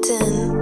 cotton.